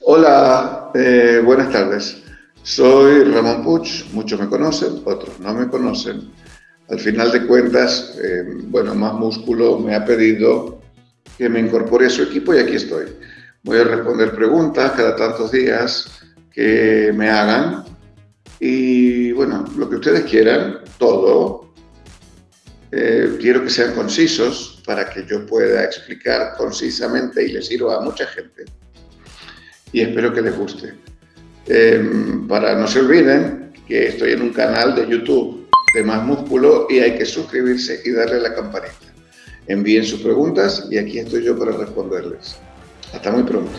Hola, eh, buenas tardes. Soy Ramón Puig, muchos me conocen, otros no me conocen. Al final de cuentas, eh, bueno, Más Músculo me ha pedido que me incorpore a su equipo y aquí estoy. Voy a responder preguntas cada tantos días que me hagan y bueno, lo que ustedes quieran, todo. Eh, quiero que sean concisos para que yo pueda explicar concisamente y les sirva a mucha gente. Y espero que les guste. Em, para no se olviden que estoy en un canal de YouTube de Más Músculo y hay que suscribirse y darle la campanita. Envíen sus preguntas y aquí estoy yo para responderles. Hasta muy pronto.